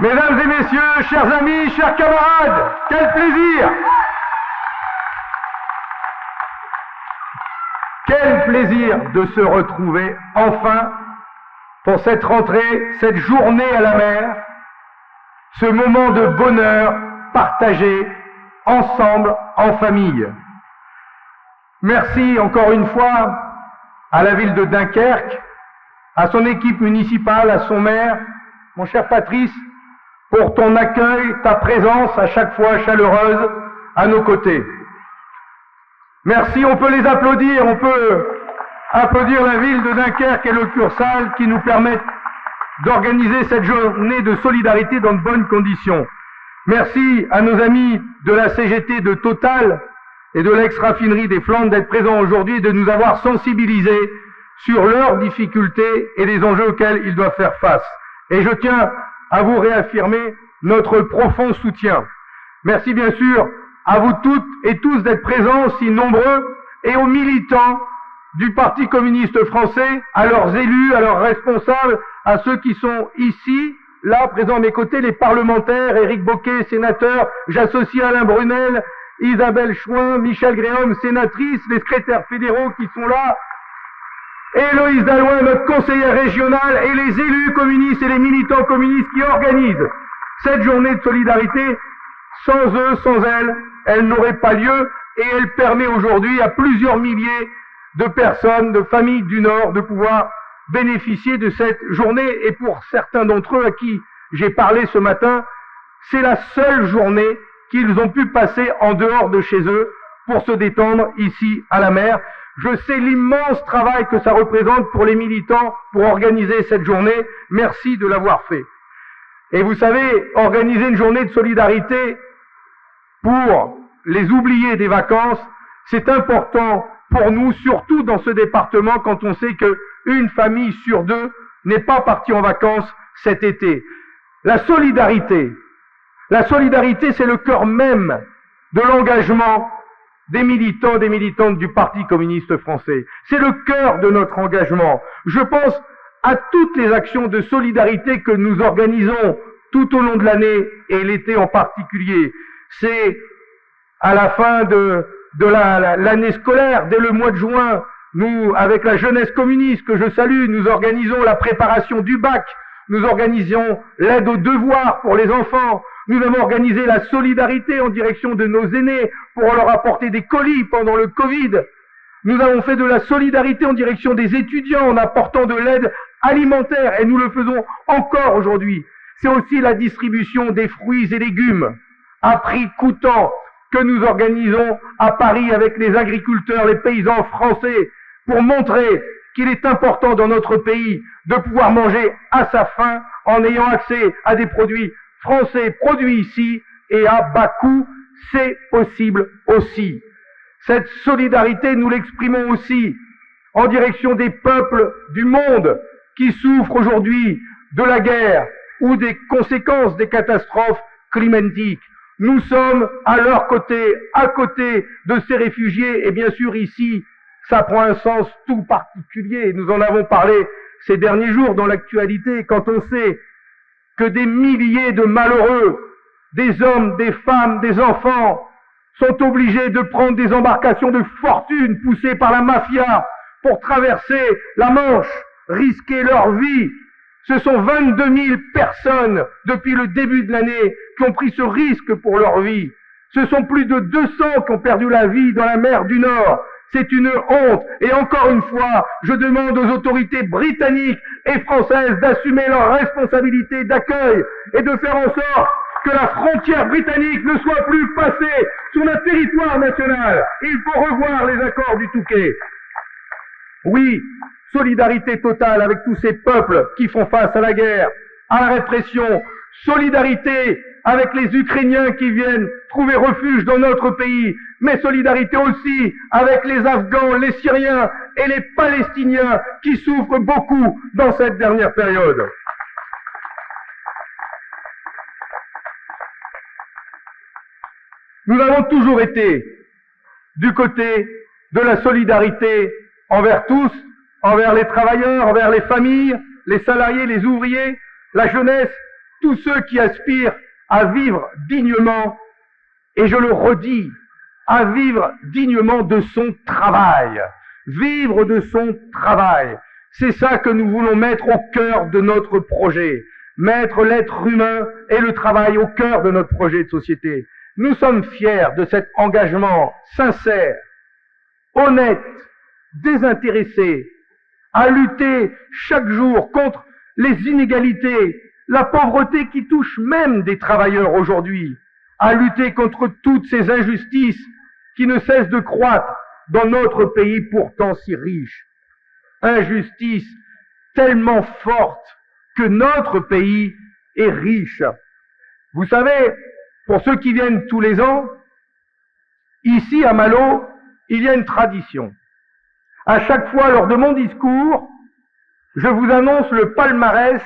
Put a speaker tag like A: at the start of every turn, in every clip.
A: Mesdames et messieurs, chers amis, chers camarades, quel plaisir Quel plaisir de se retrouver enfin pour cette rentrée, cette journée à la mer, ce moment de bonheur partagé ensemble en famille. Merci encore une fois à la ville de Dunkerque, à son équipe municipale, à son maire, mon cher Patrice, pour ton accueil, ta présence à chaque fois chaleureuse à nos côtés. Merci, on peut les applaudir, on peut applaudir la ville de Dunkerque et le Cursal qui nous permettent d'organiser cette journée de solidarité dans de bonnes conditions. Merci à nos amis de la CGT de Total et de l'ex-raffinerie des Flandres d'être présents aujourd'hui et de nous avoir sensibilisés sur leurs difficultés et les enjeux auxquels ils doivent faire face. Et je tiens à vous réaffirmer notre profond soutien. Merci bien sûr à vous toutes et tous d'être présents si nombreux et aux militants du Parti communiste français, à leurs élus, à leurs responsables, à ceux qui sont ici, là, présents à mes côtés, les parlementaires, Éric Boquet, sénateur, j'associe Alain Brunel, Isabelle Chouin, Michel Gréhomme, sénatrice, les secrétaires fédéraux qui sont là, Héloïse Dalloin, notre conseillère régionale, et les élus communistes et les militants communistes qui organisent cette journée de solidarité. Sans eux, sans elles, elle n'aurait pas lieu et elle permet aujourd'hui à plusieurs milliers de personnes, de familles du Nord, de pouvoir bénéficier de cette journée. Et pour certains d'entre eux à qui j'ai parlé ce matin, c'est la seule journée qu'ils ont pu passer en dehors de chez eux pour se détendre ici à la mer. Je sais l'immense travail que ça représente pour les militants pour organiser cette journée. Merci de l'avoir fait. Et vous savez, organiser une journée de solidarité pour les oubliés des vacances, c'est important pour nous, surtout dans ce département, quand on sait qu'une famille sur deux n'est pas partie en vacances cet été. La solidarité, la solidarité, c'est le cœur même de l'engagement des militants, des militantes du Parti communiste français. C'est le cœur de notre engagement. Je pense à toutes les actions de solidarité que nous organisons tout au long de l'année et l'été en particulier. C'est à la fin de, l'année scolaire, dès le mois de juin, nous, avec la jeunesse communiste que je salue, nous organisons la préparation du bac, nous organisons l'aide aux devoirs pour les enfants, nous avons organisé la solidarité en direction de nos aînés pour leur apporter des colis pendant le Covid. Nous avons fait de la solidarité en direction des étudiants en apportant de l'aide alimentaire et nous le faisons encore aujourd'hui. C'est aussi la distribution des fruits et légumes à prix coûtant que nous organisons à Paris avec les agriculteurs, les paysans français pour montrer qu'il est important dans notre pays de pouvoir manger à sa faim en ayant accès à des produits français produits ici et à bas coût, c'est possible aussi. Cette solidarité, nous l'exprimons aussi en direction des peuples du monde qui souffrent aujourd'hui de la guerre ou des conséquences des catastrophes climatiques. Nous sommes à leur côté, à côté de ces réfugiés, et bien sûr ici, ça prend un sens tout particulier. Nous en avons parlé ces derniers jours dans l'actualité, quand on sait que des milliers de malheureux, des hommes, des femmes, des enfants, sont obligés de prendre des embarcations de fortune poussées par la mafia pour traverser la Manche, risquer leur vie. Ce sont 22 000 personnes depuis le début de l'année qui ont pris ce risque pour leur vie. Ce sont plus de 200 qui ont perdu la vie dans la mer du Nord. C'est une honte. Et encore une fois, je demande aux autorités britanniques et françaises d'assumer leurs responsabilités d'accueil et de faire en sorte que la frontière britannique ne soit plus passée sur notre territoire national. Il faut revoir les accords du Touquet. Oui, solidarité totale avec tous ces peuples qui font face à la guerre, à la répression, solidarité avec les Ukrainiens qui viennent trouver refuge dans notre pays, mais solidarité aussi avec les Afghans, les Syriens et les Palestiniens qui souffrent beaucoup dans cette dernière période. Nous avons toujours été du côté de la solidarité envers tous, envers les travailleurs, envers les familles, les salariés, les ouvriers, la jeunesse tous ceux qui aspirent à vivre dignement, et je le redis, à vivre dignement de son travail. Vivre de son travail. C'est ça que nous voulons mettre au cœur de notre projet. Mettre l'être humain et le travail au cœur de notre projet de société. Nous sommes fiers de cet engagement sincère, honnête, désintéressé, à lutter chaque jour contre les inégalités, la pauvreté qui touche même des travailleurs aujourd'hui, à lutter contre toutes ces injustices qui ne cessent de croître dans notre pays pourtant si riche. Injustice tellement forte que notre pays est riche. Vous savez, pour ceux qui viennent tous les ans, ici à Malo, il y a une tradition. À chaque fois, lors de mon discours, je vous annonce le palmarès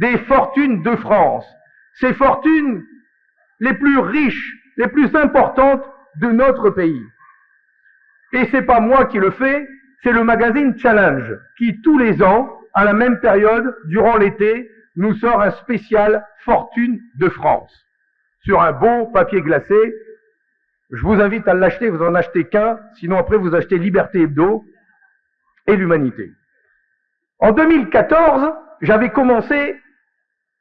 A: des fortunes de France. Ces fortunes les plus riches, les plus importantes de notre pays. Et c'est pas moi qui le fais, c'est le magazine Challenge qui tous les ans, à la même période, durant l'été, nous sort un spécial Fortune de France sur un beau papier glacé. Je vous invite à l'acheter, vous en achetez qu'un, sinon après vous achetez Liberté Hebdo et l'Humanité. En 2014, j'avais commencé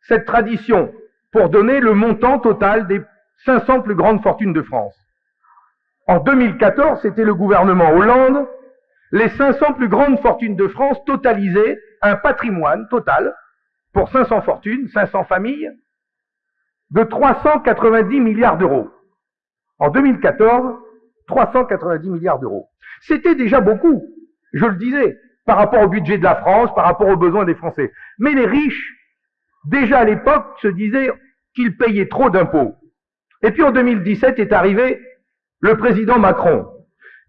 A: cette tradition pour donner le montant total des 500 plus grandes fortunes de France. En 2014, c'était le gouvernement Hollande. Les 500 plus grandes fortunes de France totalisaient un patrimoine total pour 500 fortunes, 500 familles, de 390 milliards d'euros. En 2014, 390 milliards d'euros. C'était déjà beaucoup, je le disais, par rapport au budget de la France, par rapport aux besoins des Français. Mais les riches, déjà à l'époque, se disaient qu'ils payaient trop d'impôts. Et puis en 2017 est arrivé le président Macron.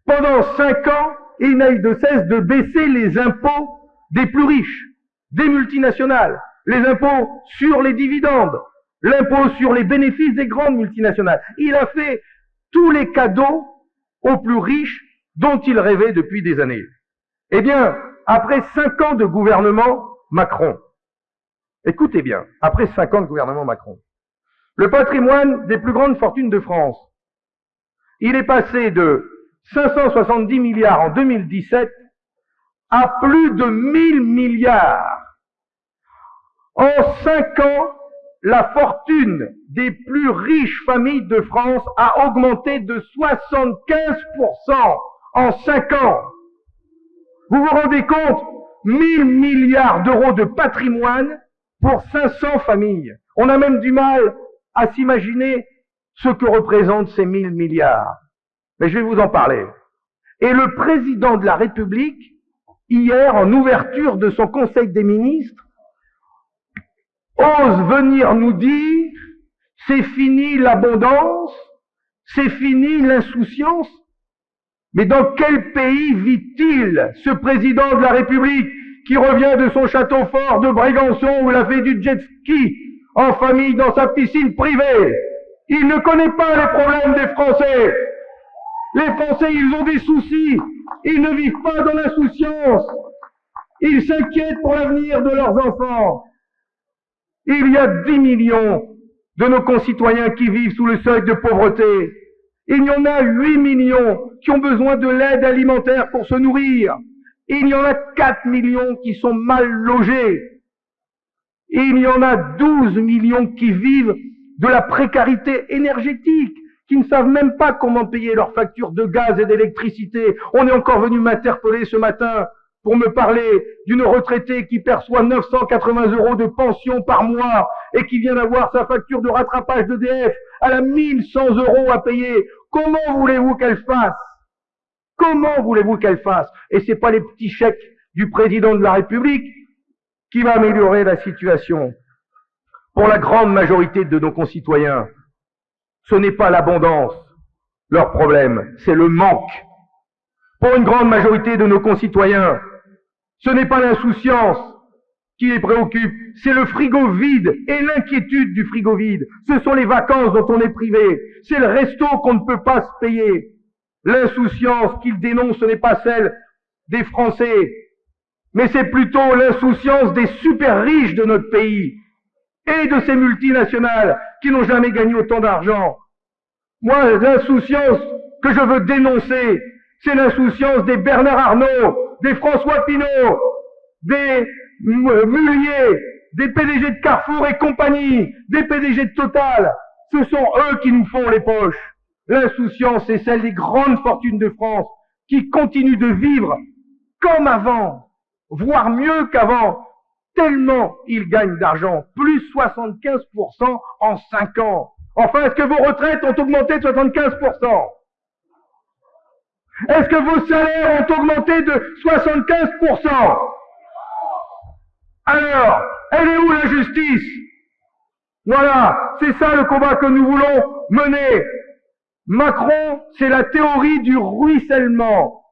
A: Pendant cinq ans, il n'a eu de cesse de baisser les impôts des plus riches, des multinationales, les impôts sur les dividendes, l'impôt sur les bénéfices des grandes multinationales. Il a fait tous les cadeaux aux plus riches dont il rêvait depuis des années. Eh bien, après cinq ans de gouvernement Macron, écoutez bien, après cinq ans de gouvernement Macron, le patrimoine des plus grandes fortunes de France il est passé de 570 milliards en 2017 à plus de 1000 milliards. En cinq ans, la fortune des plus riches familles de France a augmenté de 75% en cinq ans. Vous vous rendez compte 1000 milliards d'euros de patrimoine pour 500 familles. On a même du mal à s'imaginer ce que représentent ces 1000 milliards. Mais je vais vous en parler. Et le président de la République, hier, en ouverture de son Conseil des ministres, ose venir nous dire, c'est fini l'abondance, c'est fini l'insouciance. Mais dans quel pays vit-il, ce président de la République, qui revient de son château fort de Brégançon où il a fait du jet ski en famille dans sa piscine privée? Il ne connaît pas les problèmes des Français. Les Français, ils ont des soucis. Ils ne vivent pas dans l'insouciance. Ils s'inquiètent pour l'avenir de leurs enfants. Il y a 10 millions de nos concitoyens qui vivent sous le seuil de pauvreté. Il y en a 8 millions qui ont besoin de l'aide alimentaire pour se nourrir. Il y en a 4 millions qui sont mal logés. Il y en a 12 millions qui vivent de la précarité énergétique, qui ne savent même pas comment payer leurs factures de gaz et d'électricité. On est encore venu m'interpeller ce matin pour me parler d'une retraitée qui perçoit 980 euros de pension par mois et qui vient d'avoir sa facture de rattrapage d'EDF à la 1100 euros à payer. Comment voulez-vous qu'elle fasse? Comment voulez-vous qu'elle fasse? Et c'est pas les petits chèques du président de la République qui va améliorer la situation. Pour la grande majorité de nos concitoyens, ce n'est pas l'abondance leur problème, c'est le manque. Pour une grande majorité de nos concitoyens, ce n'est pas l'insouciance qui les préoccupe, c'est le frigo vide et l'inquiétude du frigo vide. Ce sont les vacances dont on est privé, c'est le resto qu'on ne peut pas se payer. L'insouciance qu'ils dénoncent, ce n'est pas celle des Français, mais c'est plutôt l'insouciance des super riches de notre pays et de ces multinationales qui n'ont jamais gagné autant d'argent. Moi, l'insouciance que je veux dénoncer, c'est l'insouciance des Bernard Arnault, des François Pinault, des Mulliers, des PDG de Carrefour et compagnie, des PDG de Total. Ce sont eux qui nous font les poches. L'insouciance, c'est celle des grandes fortunes de France qui continuent de vivre comme avant, voire mieux qu'avant, tellement ils gagnent d'argent, plus 75% en 5 ans. Enfin, est-ce que vos retraites ont augmenté de 75% Est-ce que vos salaires ont augmenté de 75% Alors, elle est où la justice? Voilà, c'est ça le combat que nous voulons mener. Macron, c'est la théorie du ruissellement.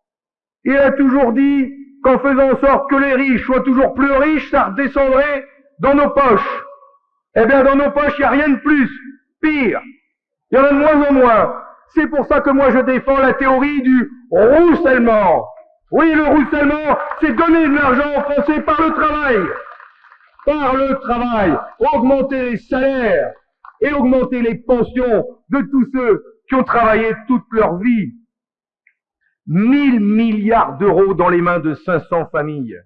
A: Il a toujours dit qu'en faisant en sorte que les riches soient toujours plus riches, ça redescendrait dans nos poches. Eh bien, dans nos poches, il n'y a rien de plus. Pire. Il y en a de moins en moins. C'est pour ça que moi je défends la théorie du roussellement. Oui, le roussellement, c'est donner de l'argent aux Français par le travail. Par le travail. Augmenter les salaires et augmenter les pensions de tous ceux qui ont travaillé toute leur vie. 1000 milliards d'euros dans les mains de 500 familles.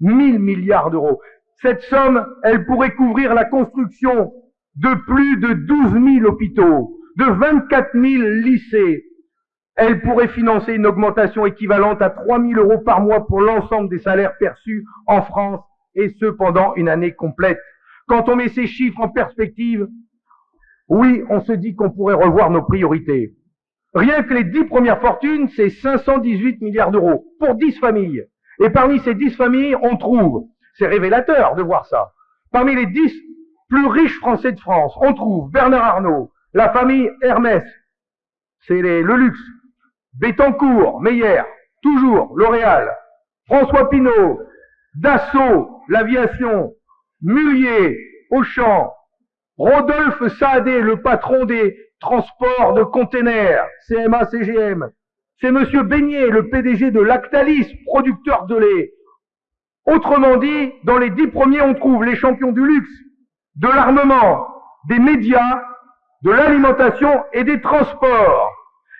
A: 1000 milliards d'euros. Cette somme, elle pourrait couvrir la construction de plus de 12 000 hôpitaux, de 24 000 lycées. Elle pourrait financer une augmentation équivalente à 3 000 euros par mois pour l'ensemble des salaires perçus en France, et ce pendant une année complète. Quand on met ces chiffres en perspective, oui, on se dit qu'on pourrait revoir nos priorités. Rien que les dix premières fortunes, c'est 518 milliards d'euros pour 10 familles. Et parmi ces 10 familles, on trouve, c'est révélateur de voir ça, parmi les 10 plus riches Français de France, on trouve Bernard Arnault, la famille Hermès, c'est le luxe, Bettencourt, Meyer, toujours L'Oréal, François Pinault, Dassault, l'aviation, Mullier, Auchan, Rodolphe Saadé, le patron des transports de containers, CMA CGM. C'est Monsieur Beignet, le PDG de Lactalis, producteur de lait. Autrement dit, dans les dix premiers, on trouve les champions du luxe, de l'armement, des médias, de l'alimentation et des transports.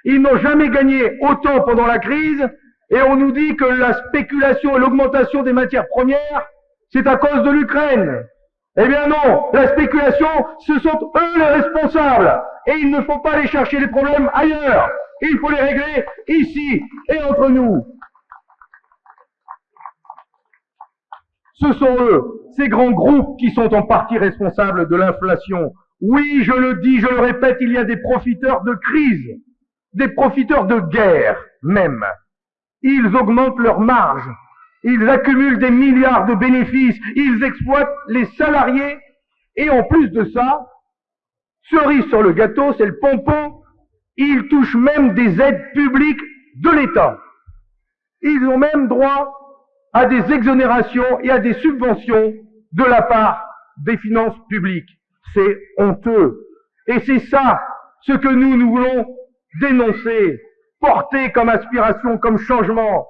A: Ils n'ont jamais gagné autant pendant la crise et on nous dit que la spéculation et l'augmentation des matières premières, c'est à cause de l'Ukraine. Eh bien non, la spéculation, ce sont eux les responsables. Et il ne faut pas aller chercher les problèmes ailleurs. Il faut les régler ici et entre nous. Ce sont eux, ces grands groupes, qui sont en partie responsables de l'inflation. Oui, je le dis, je le répète, il y a des profiteurs de crise, des profiteurs de guerre même. Ils augmentent leurs marges ils accumulent des milliards de bénéfices, ils exploitent les salariés, et en plus de ça, cerise sur le gâteau, c'est le pompon, ils touchent même des aides publiques de l'État. Ils ont même droit à des exonérations et à des subventions de la part des finances publiques. C'est honteux. Et c'est ça ce que nous, nous voulons dénoncer, porter comme aspiration, comme changement.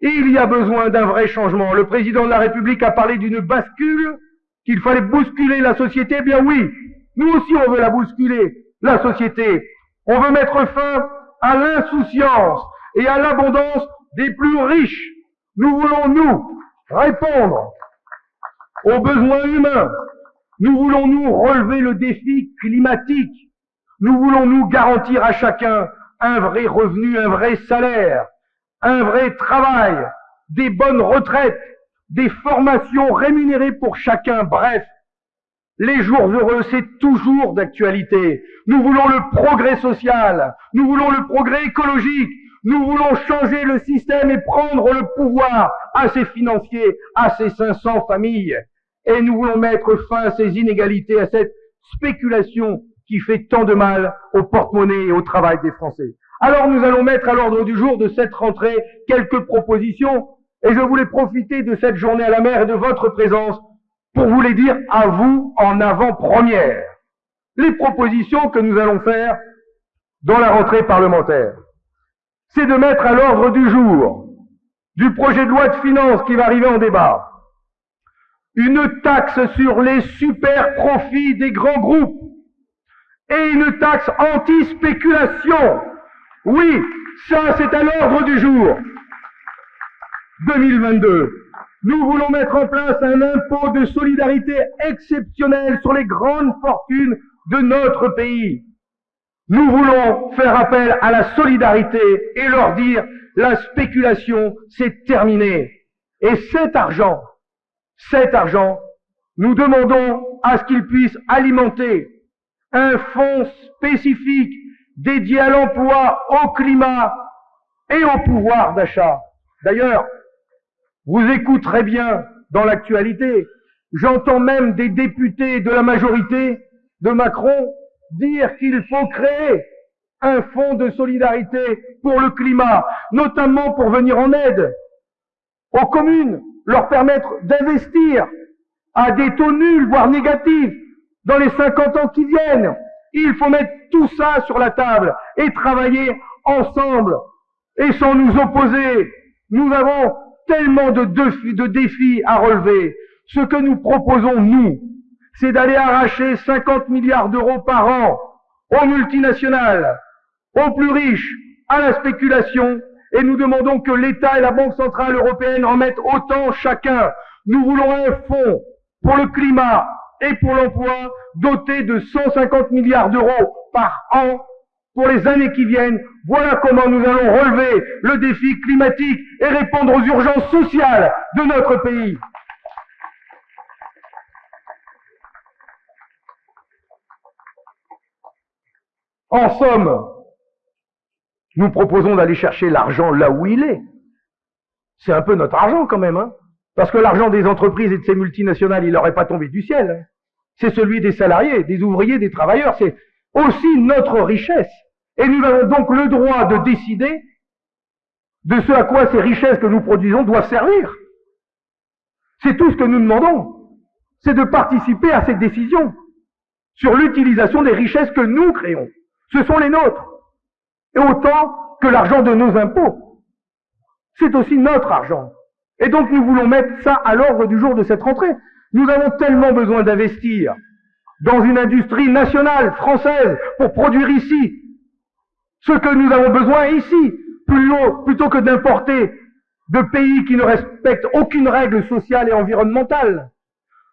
A: Il y a besoin d'un vrai changement. Le président de la République a parlé d'une bascule, qu'il fallait bousculer la société. Eh bien oui, nous aussi on veut la bousculer, la société. On veut mettre fin à l'insouciance et à l'abondance des plus riches. Nous voulons, nous, répondre aux besoins humains. Nous voulons, nous, relever le défi climatique. Nous voulons, nous, garantir à chacun un vrai revenu, un vrai salaire un vrai travail, des bonnes retraites, des formations rémunérées pour chacun, bref. Les jours heureux, c'est toujours d'actualité. Nous voulons le progrès social, nous voulons le progrès écologique, nous voulons changer le système et prendre le pouvoir à ces financiers, à ces 500 familles. Et nous voulons mettre fin à ces inégalités, à cette spéculation qui fait tant de mal au porte-monnaie et au travail des Français. Alors nous allons mettre à l'ordre du jour de cette rentrée quelques propositions et je voulais profiter de cette journée à la mer et de votre présence pour vous les dire à vous en avant-première. Les propositions que nous allons faire dans la rentrée parlementaire, c'est de mettre à l'ordre du jour du projet de loi de finances qui va arriver en débat une taxe sur les super profits des grands groupes et une taxe anti-spéculation. Oui, ça c'est à l'ordre du jour. 2022. Nous voulons mettre en place un impôt de solidarité exceptionnel sur les grandes fortunes de notre pays. Nous voulons faire appel à la solidarité et leur dire la spéculation, c'est terminé. Et cet argent, cet argent, nous demandons à ce qu'il puisse alimenter un fonds spécifique dédié à l'emploi, au climat et au pouvoir d'achat. D'ailleurs, vous écouterez bien dans l'actualité, j'entends même des députés de la majorité de Macron dire qu'il faut créer un fonds de solidarité pour le climat, notamment pour venir en aide aux communes, leur permettre d'investir à des taux nuls, voire négatifs, dans les 50 ans qui viennent. Il faut mettre tout ça sur la table et travailler ensemble et sans nous opposer. Nous avons tellement de défis, à relever. Ce que nous proposons, nous, c'est d'aller arracher 50 milliards d'euros par an aux multinationales, aux plus riches, à la spéculation, et nous demandons que l'État et la Banque Centrale Européenne en mettent autant chacun. Nous voulons un fonds pour le climat et pour l'emploi doté de 150 milliards d'euros par an pour les années qui viennent. Voilà comment nous allons relever le défi climatique et répondre aux urgences sociales de notre pays. En somme, nous proposons d'aller chercher l'argent là où il est. C'est un peu notre argent quand même, hein Parce que l'argent des entreprises et de ces multinationales, il n'aurait pas tombé du ciel. Hein. c'est celui des salariés, des ouvriers, des travailleurs. Aussi notre richesse. Et nous avons donc le droit de décider de ce à quoi ces richesses que nous produisons doivent servir. C'est tout ce que nous demandons. C'est de participer à cette décision sur l'utilisation des richesses que nous créons. Ce sont les nôtres. Et autant que l'argent de nos impôts. C'est aussi notre argent. Et donc nous voulons mettre ça à l'ordre du jour de cette rentrée. Nous avons tellement besoin d'investir dans une industrie nationale, française, pour produire ici ce que nous avons besoin ici, plutôt que d'importer de pays qui ne respectent aucune règle sociale et environnementale.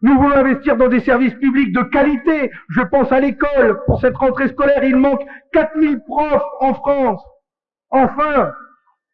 A: Nous voulons investir dans des services publics de qualité. Je pense à l'école. Pour cette rentrée scolaire, il manque 4000 profs en France. Enfin,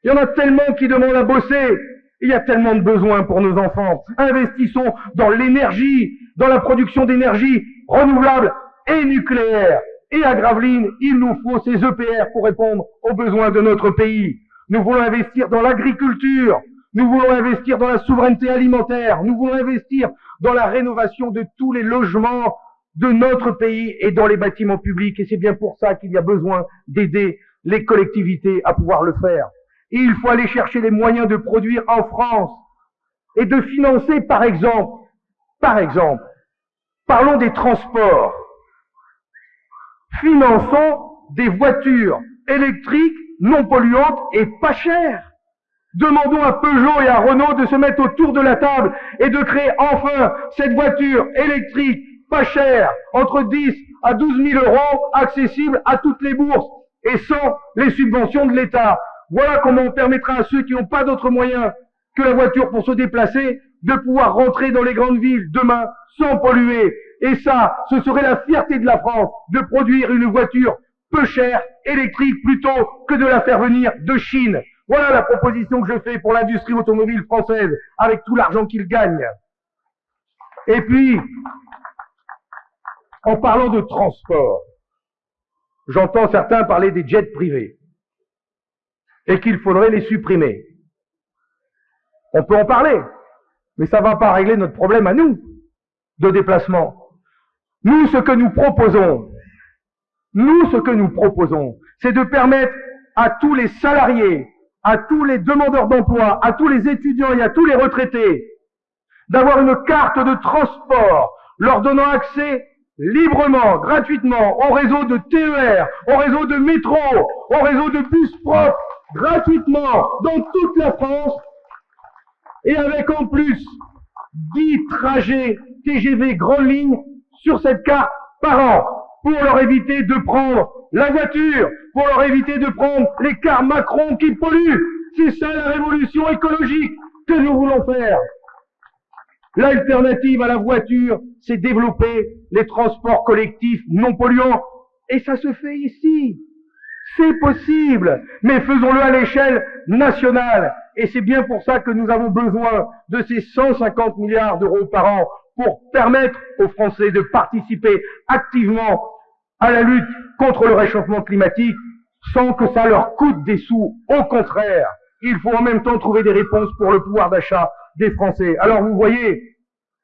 A: il y en a tellement qui demandent à bosser. Il y a tellement de besoins pour nos enfants. Investissons dans l'énergie, dans la production d'énergie renouvelable et nucléaire. Et à Gravelines, il nous faut ces EPR pour répondre aux besoins de notre pays. Nous voulons investir dans l'agriculture. Nous voulons investir dans la souveraineté alimentaire. Nous voulons investir dans la rénovation de tous les logements de notre pays et dans les bâtiments publics. Et c'est bien pour ça qu'il y a besoin d'aider les collectivités à pouvoir le faire. Et il faut aller chercher les moyens de produire en France et de financer, par exemple, par exemple, parlons des transports. Finançons des voitures électriques non polluantes et pas chères. Demandons à Peugeot et à Renault de se mettre autour de la table et de créer enfin cette voiture électrique pas chère, entre 10 à 12 000 euros, accessible à toutes les bourses et sans les subventions de l'État. Voilà comment on permettra à ceux qui n'ont pas d'autres moyens que la voiture pour se déplacer de pouvoir rentrer dans les grandes villes demain sans polluer. Et ça, ce serait la fierté de la France de produire une voiture peu chère, électrique, plutôt que de la faire venir de Chine. Voilà la proposition que je fais pour l'industrie automobile française, avec tout l'argent qu'il gagne. Et puis, en parlant de transport, j'entends certains parler des jets privés et qu'il faudrait les supprimer. On peut en parler, mais ça ne va pas régler notre problème à nous de déplacement. Nous, ce que nous proposons, nous, ce que nous proposons, c'est de permettre à tous les salariés à tous les demandeurs d'emploi, à tous les étudiants et à tous les retraités d'avoir une carte de transport leur donnant accès librement, gratuitement au réseau de TER, au réseau de métro, au réseau de bus propres, gratuitement dans toute la France et avec en plus 10 trajets TGV grande ligne sur cette carte par an pour leur éviter de prendre la voiture, pour leur éviter de prendre les cars Macron qui polluent. C'est ça la révolution écologique que nous voulons faire. L'alternative à la voiture, c'est développer les transports collectifs non polluants. Et ça se fait ici. C'est possible, mais faisons-le à l'échelle nationale. Et c'est bien pour ça que nous avons besoin de ces 150 milliards d'euros par an pour permettre aux Français de participer activement à la lutte contre le réchauffement climatique sans que ça leur coûte des sous. Au contraire, il faut en même temps trouver des réponses pour le pouvoir d'achat des Français. Alors vous voyez,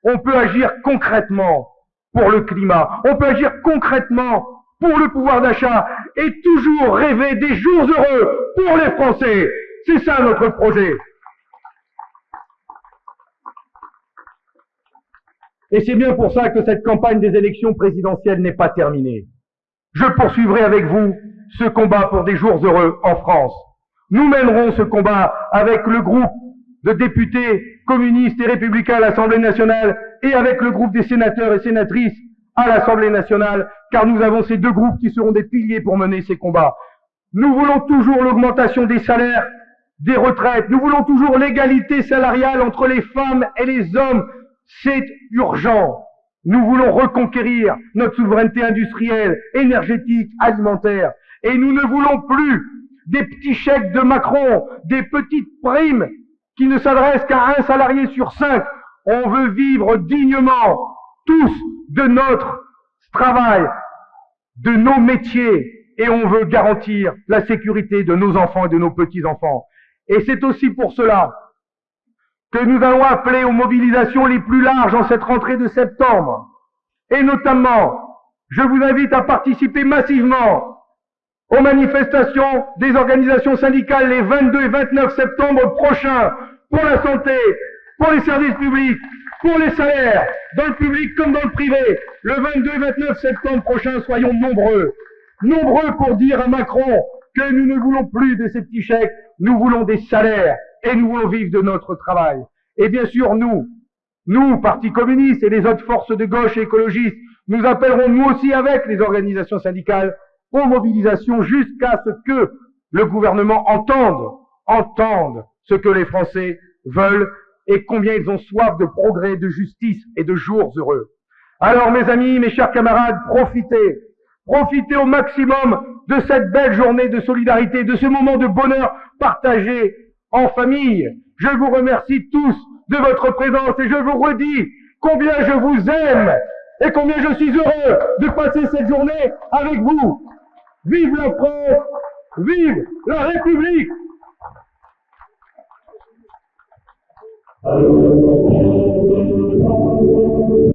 A: on peut agir concrètement pour le climat, on peut agir concrètement pour le pouvoir d'achat et toujours rêver des jours heureux pour les Français. C'est ça notre projet. Et c'est bien pour ça que cette campagne des élections présidentielles n'est pas terminée. Je poursuivrai avec vous ce combat pour des jours heureux en France. Nous mènerons ce combat avec le groupe de députés communistes et républicains à l'Assemblée nationale et avec le groupe des sénateurs et sénatrices à l'Assemblée nationale, car nous avons ces deux groupes qui seront des piliers pour mener ces combats. Nous voulons toujours l'augmentation des salaires, des retraites. Nous voulons toujours l'égalité salariale entre les femmes et les hommes. C'est urgent. Nous voulons reconquérir notre souveraineté industrielle, énergétique, alimentaire. Et nous ne voulons plus des petits chèques de Macron, des petites primes qui ne s'adressent qu'à un salarié sur cinq. On veut vivre dignement, tous, de notre travail, de nos métiers, et on veut garantir la sécurité de nos enfants et de nos petits-enfants. Et c'est aussi pour cela que nous allons appeler aux mobilisations les plus larges en cette rentrée de septembre. Et notamment, je vous invite à participer massivement aux manifestations des organisations syndicales les 22 et 29 septembre prochains pour la santé, pour les services publics, pour les salaires, dans le public comme dans le privé. Le 22 et 29 septembre prochain, soyons nombreux. Nombreux pour dire à Macron que nous ne voulons plus de ces petits chèques, nous voulons des salaires et nous voulons vivre de notre travail. Et bien sûr, nous, nous, Parti communiste et les autres forces de gauche et écologistes, nous appellerons nous aussi avec les organisations syndicales aux mobilisations jusqu'à ce que le gouvernement entende, entende ce que les Français veulent et combien ils ont soif de progrès, de justice et de jours heureux. Alors, mes amis, mes chers camarades, profitez, profitez au maximum de cette belle journée de solidarité, de ce moment de bonheur partagé en famille. Je vous remercie tous de votre présence et je vous redis combien je vous aime et combien je suis heureux de passer cette journée avec vous. Vive la France, vive la République.